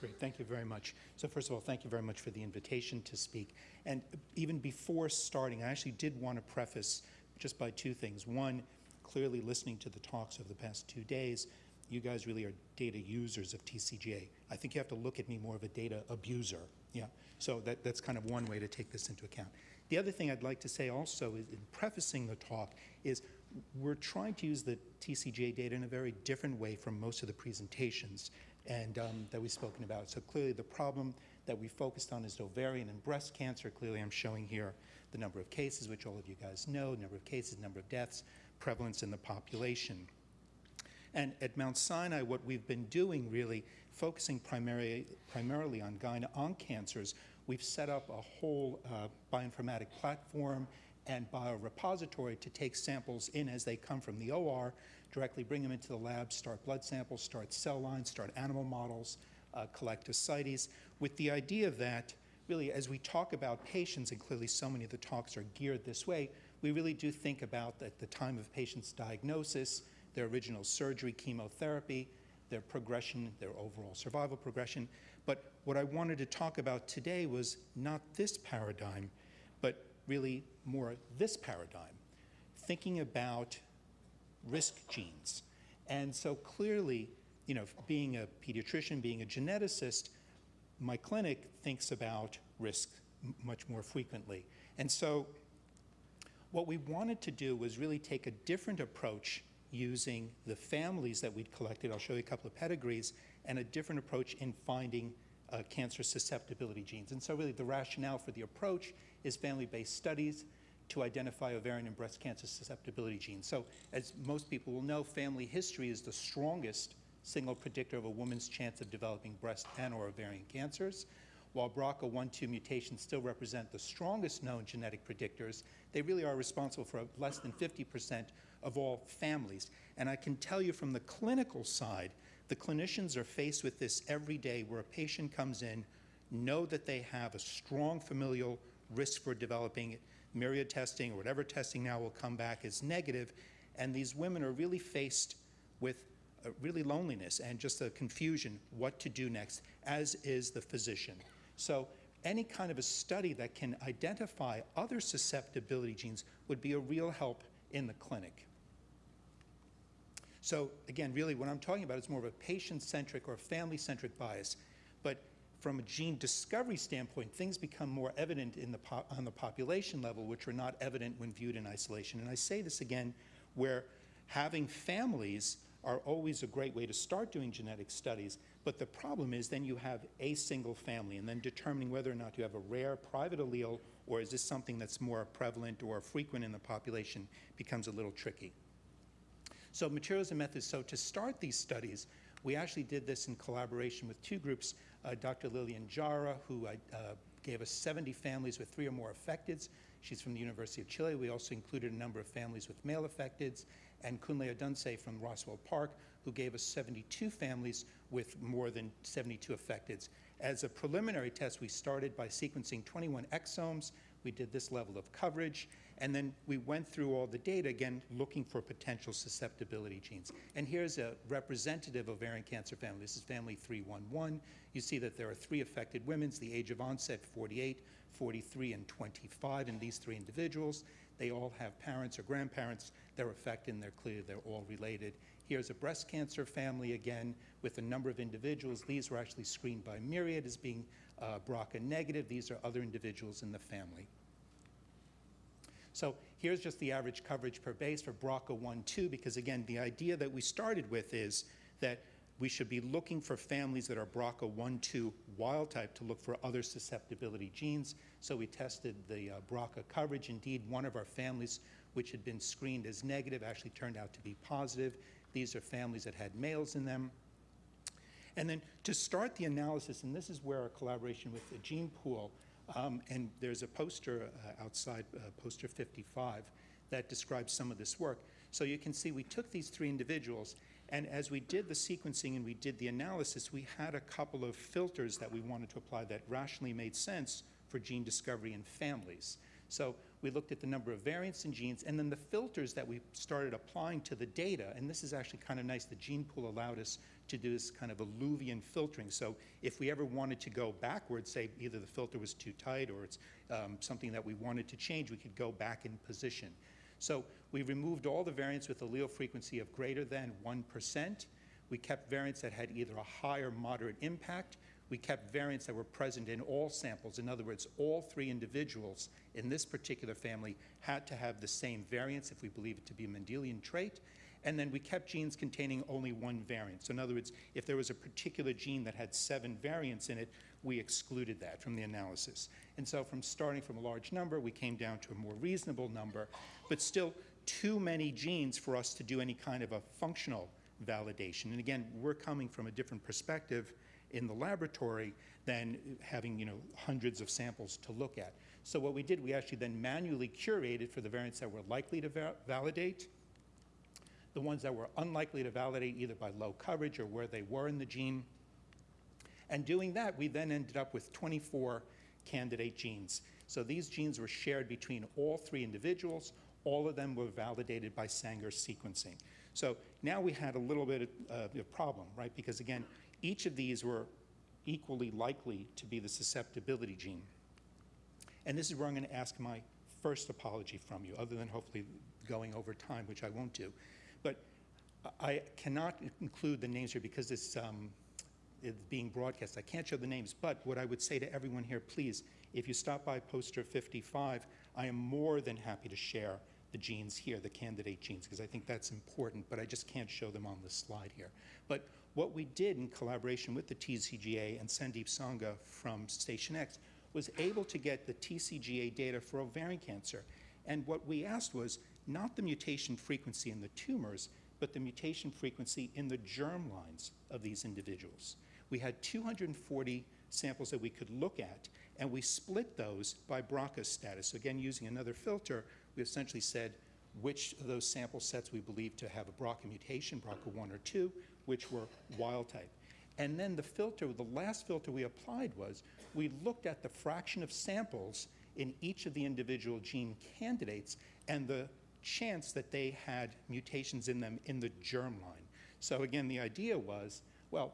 Great, thank you very much. So first of all, thank you very much for the invitation to speak. And even before starting, I actually did want to preface just by two things. One, clearly listening to the talks over the past two days, you guys really are data users of TCGA. I think you have to look at me more of a data abuser. Yeah, so that, that's kind of one way to take this into account. The other thing I'd like to say also is in prefacing the talk is we're trying to use the TCGA data in a very different way from most of the presentations and um, that we've spoken about. So clearly the problem that we focused on is ovarian and breast cancer. Clearly I'm showing here the number of cases, which all of you guys know, number of cases, number of deaths, prevalence in the population. And at Mount Sinai, what we've been doing really, focusing primary, primarily on gyne-onc cancers, we've set up a whole uh, bioinformatic platform and biorepository to take samples in as they come from the OR directly bring them into the lab, start blood samples, start cell lines, start animal models, uh, collect ascites, with the idea that really as we talk about patients, and clearly so many of the talks are geared this way, we really do think about at the time of patient's diagnosis, their original surgery, chemotherapy, their progression, their overall survival progression. But what I wanted to talk about today was not this paradigm, really more this paradigm, thinking about risk genes. And so clearly, you know, being a pediatrician, being a geneticist, my clinic thinks about risk much more frequently. And so what we wanted to do was really take a different approach using the families that we'd collected, I'll show you a couple of pedigrees, and a different approach in finding uh, cancer susceptibility genes. And so really the rationale for the approach is family-based studies, to identify ovarian and breast cancer susceptibility genes. So as most people will know, family history is the strongest single predictor of a woman's chance of developing breast and or ovarian cancers. While BRCA1-2 mutations still represent the strongest known genetic predictors, they really are responsible for less than 50% of all families. And I can tell you from the clinical side, the clinicians are faced with this every day where a patient comes in, know that they have a strong familial risk for developing myriad testing or whatever testing now will come back as negative, and these women are really faced with really loneliness and just a confusion what to do next, as is the physician. So any kind of a study that can identify other susceptibility genes would be a real help in the clinic. So again, really what I'm talking about is more of a patient-centric or family-centric bias. But from a gene discovery standpoint, things become more evident the on the population level, which are not evident when viewed in isolation. And I say this again, where having families are always a great way to start doing genetic studies, but the problem is then you have a single family, and then determining whether or not you have a rare private allele or is this something that's more prevalent or frequent in the population becomes a little tricky. So materials and methods, so to start these studies, we actually did this in collaboration with two groups, uh, Dr. Lilian Jara, who uh, gave us 70 families with three or more affecteds. She's from the University of Chile. We also included a number of families with male affecteds, and Kunle Odunsi from Roswell Park, who gave us 72 families with more than 72 affecteds. As a preliminary test, we started by sequencing 21 exomes. We did this level of coverage, and then we went through all the data, again, looking for potential susceptibility genes. And here's a representative ovarian cancer family. This is family 311. You see that there are three affected women, the age of onset 48, 43, and 25 in these three individuals. They all have parents or grandparents that are affected, and they're clear they're all related. Here's a breast cancer family again with a number of individuals. These were actually screened by Myriad as being uh, BRCA negative. These are other individuals in the family. So here's just the average coverage per base for BRCA1-2, because again, the idea that we started with is that we should be looking for families that are BRCA1-2 wild type to look for other susceptibility genes. So we tested the uh, BRCA coverage. Indeed, one of our families, which had been screened as negative, actually turned out to be positive. These are families that had males in them. And then to start the analysis, and this is where our collaboration with the gene pool um, and there's a poster uh, outside, uh, poster 55, that describes some of this work. So you can see we took these three individuals, and as we did the sequencing and we did the analysis, we had a couple of filters that we wanted to apply that rationally made sense for gene discovery in families. So we looked at the number of variants in genes, and then the filters that we started applying to the data, and this is actually kind of nice, the gene pool allowed us to do this kind of alluvion filtering. So if we ever wanted to go backwards, say either the filter was too tight or it's um, something that we wanted to change, we could go back in position. So we removed all the variants with allele frequency of greater than 1%. We kept variants that had either a high or moderate impact. We kept variants that were present in all samples. In other words, all three individuals in this particular family had to have the same variants if we believe it to be a Mendelian trait. And then we kept genes containing only one variant. So in other words, if there was a particular gene that had seven variants in it, we excluded that from the analysis. And so from starting from a large number, we came down to a more reasonable number, but still too many genes for us to do any kind of a functional validation. And again, we're coming from a different perspective in the laboratory than having you know, hundreds of samples to look at. So what we did, we actually then manually curated for the variants that were likely to va validate, the ones that were unlikely to validate either by low coverage or where they were in the gene. And doing that, we then ended up with 24 candidate genes. So these genes were shared between all three individuals. All of them were validated by Sanger sequencing. So now we had a little bit of a problem, right? Because again, each of these were equally likely to be the susceptibility gene. And this is where I'm going to ask my first apology from you, other than hopefully going over time, which I won't do. But I cannot include the names here because it's, um, it's being broadcast. I can't show the names, but what I would say to everyone here, please, if you stop by poster 55, I am more than happy to share the genes here, the candidate genes, because I think that's important, but I just can't show them on the slide here. But what we did in collaboration with the TCGA and Sandeep Sangha from Station X was able to get the TCGA data for ovarian cancer. And what we asked was not the mutation frequency in the tumors, but the mutation frequency in the germ lines of these individuals. We had 240 samples that we could look at, and we split those by BRCA status. So again, using another filter, we essentially said which of those sample sets we believe to have a BRCA mutation, BRCA1 or 2, which were wild type. And then the filter, the last filter we applied was we looked at the fraction of samples in each of the individual gene candidates and the chance that they had mutations in them in the germline. So again, the idea was, well,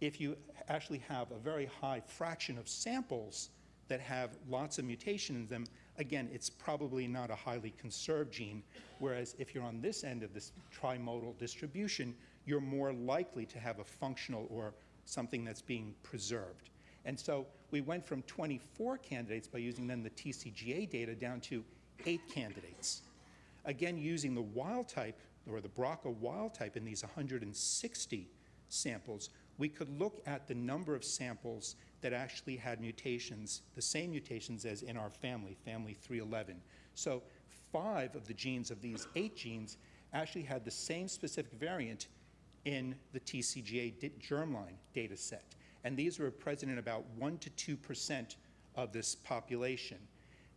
if you actually have a very high fraction of samples that have lots of mutation in them, again, it's probably not a highly conserved gene, whereas if you're on this end of this trimodal distribution, you're more likely to have a functional or something that's being preserved. And so we went from 24 candidates by using then the TCGA data down to eight candidates. Again, using the wild type or the BRCA wild type in these 160 samples, we could look at the number of samples that actually had mutations, the same mutations as in our family, family 311. So five of the genes of these eight genes actually had the same specific variant in the TCGA germline data set. And these were present in about 1 to 2% of this population.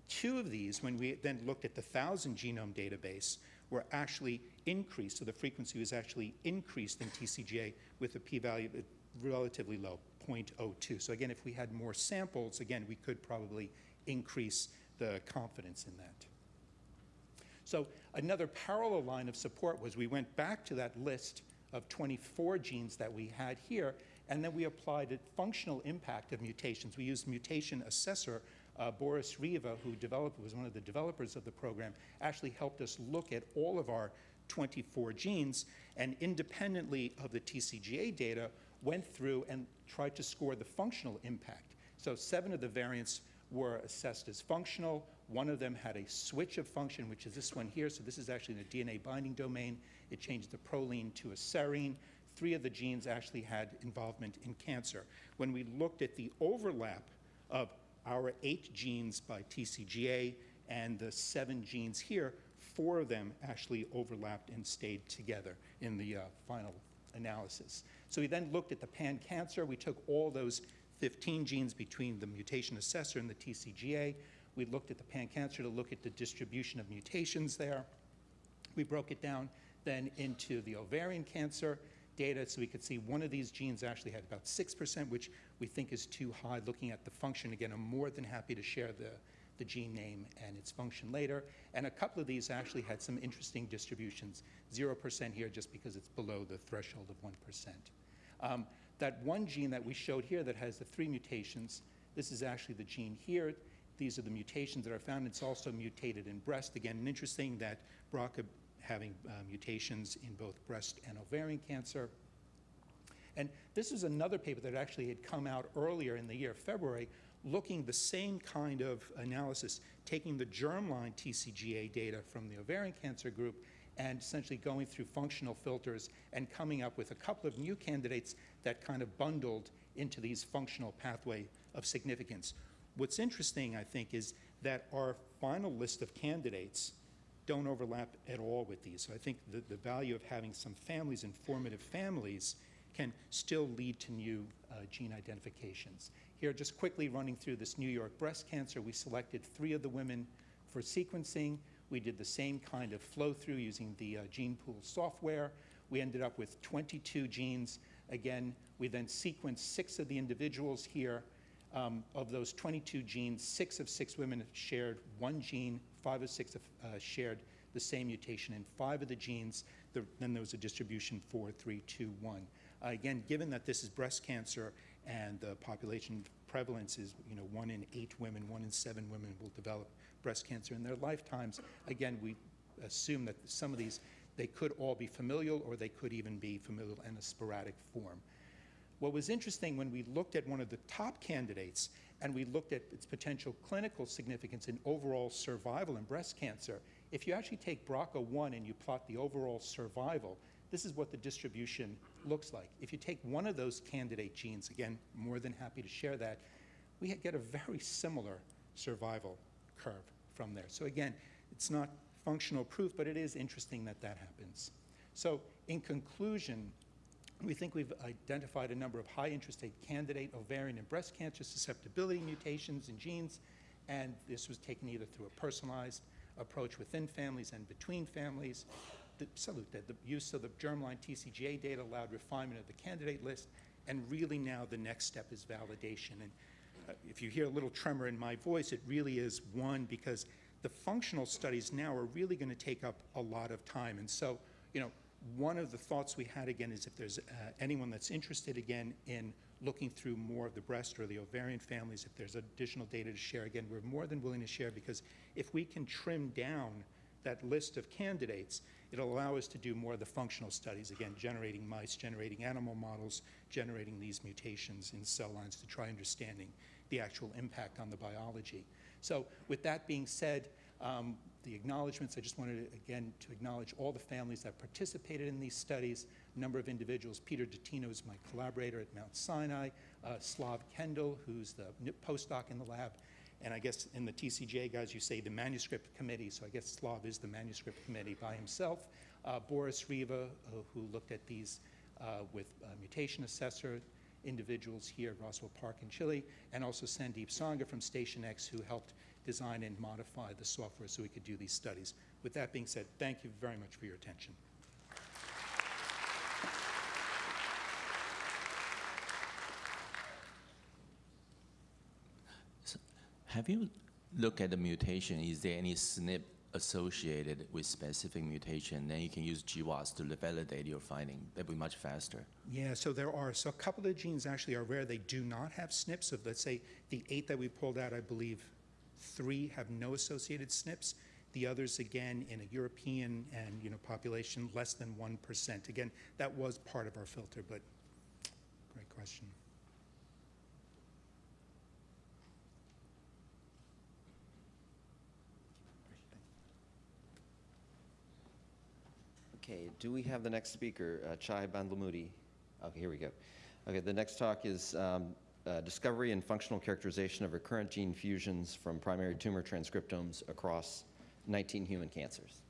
Two of these, when we then looked at the 1,000 genome database, were actually increased. So the frequency was actually increased in TCGA with a p-value uh, relatively low, 0.02. So again, if we had more samples, again, we could probably increase the confidence in that. So another parallel line of support was we went back to that list of 24 genes that we had here, and then we applied a functional impact of mutations. We used mutation assessor. Uh, Boris Reva, who developed, was one of the developers of the program, actually helped us look at all of our 24 genes, and independently of the TCGA data, went through and tried to score the functional impact. So seven of the variants were assessed as functional. One of them had a switch of function, which is this one here. So this is actually in the DNA binding domain. It changed the proline to a serine. Three of the genes actually had involvement in cancer. When we looked at the overlap of our eight genes by TCGA and the seven genes here, four of them actually overlapped and stayed together in the uh, final analysis. So we then looked at the pan-cancer. We took all those 15 genes between the mutation assessor and the TCGA. We looked at the pan-cancer to look at the distribution of mutations there. We broke it down then into the ovarian cancer data so we could see one of these genes actually had about 6%, which we think is too high looking at the function. Again, I'm more than happy to share the, the gene name and its function later. And a couple of these actually had some interesting distributions. 0% here just because it's below the threshold of 1%. Um, that one gene that we showed here that has the three mutations, this is actually the gene here. These are the mutations that are found. It's also mutated in breast. Again, interesting that BRCA having uh, mutations in both breast and ovarian cancer. And this is another paper that actually had come out earlier in the year, February, looking the same kind of analysis, taking the germline TCGA data from the ovarian cancer group and essentially going through functional filters and coming up with a couple of new candidates that kind of bundled into these functional pathway of significance. What's interesting, I think, is that our final list of candidates don't overlap at all with these. So I think the, the value of having some families, informative families, can still lead to new uh, gene identifications. Here, just quickly running through this New York breast cancer, we selected three of the women for sequencing. We did the same kind of flow through using the uh, gene pool software. We ended up with 22 genes. Again, we then sequenced six of the individuals here. Um, of those 22 genes, six of six women shared one gene, five of six have, uh, shared the same mutation in five of the genes. The, then there was a distribution four, three, two, one. Uh, again, given that this is breast cancer and the population prevalence is, you know, one in eight women, one in seven women will develop breast cancer in their lifetimes. Again, we assume that some of these, they could all be familial or they could even be familial in a sporadic form. What was interesting when we looked at one of the top candidates and we looked at its potential clinical significance in overall survival in breast cancer, if you actually take BRCA1 and you plot the overall survival, this is what the distribution looks like. If you take one of those candidate genes, again, more than happy to share that, we get a very similar survival curve from there. So again, it's not functional proof, but it is interesting that that happens. So in conclusion, we think we've identified a number of high interest candidate ovarian and breast cancer susceptibility mutations in genes, and this was taken either through a personalized approach within families and between families, the, salute that the use of the germline TCGA data allowed refinement of the candidate list, and really now the next step is validation. And uh, if you hear a little tremor in my voice, it really is one because the functional studies now are really going to take up a lot of time. And so, you know, one of the thoughts we had again is if there's uh, anyone that's interested again in looking through more of the breast or the ovarian families, if there's additional data to share, again, we're more than willing to share because if we can trim down that list of candidates, it'll allow us to do more of the functional studies, again, generating mice, generating animal models, generating these mutations in cell lines to try understanding the actual impact on the biology. So with that being said, um, the acknowledgments, I just wanted, to, again, to acknowledge all the families that participated in these studies, a number of individuals. Peter Dottino is my collaborator at Mount Sinai, uh, Slav Kendall, who's the postdoc in the lab, and I guess in the TCGA, guys, you say the manuscript committee, so I guess Slav is the manuscript committee by himself. Uh, Boris Reva, uh, who looked at these uh, with mutation assessor individuals here at Roswell Park in Chile, and also Sandeep Sangha from Station X, who helped design and modify the software so we could do these studies. With that being said, thank you very much for your attention. Have you looked at the mutation? Is there any SNP associated with specific mutation? Then you can use GWAS to validate your finding. That'd be much faster. Yeah, so there are. So a couple of the genes actually are rare. They do not have SNPs. So let's say the eight that we pulled out, I believe three have no associated SNPs. The others, again, in a European and you know population, less than 1%. Again, that was part of our filter, but great question. Okay, do we have the next speaker, uh, Chai Bandlamudi? Okay, here we go. Okay, the next talk is um, uh, discovery and functional characterization of recurrent gene fusions from primary tumor transcriptomes across 19 human cancers.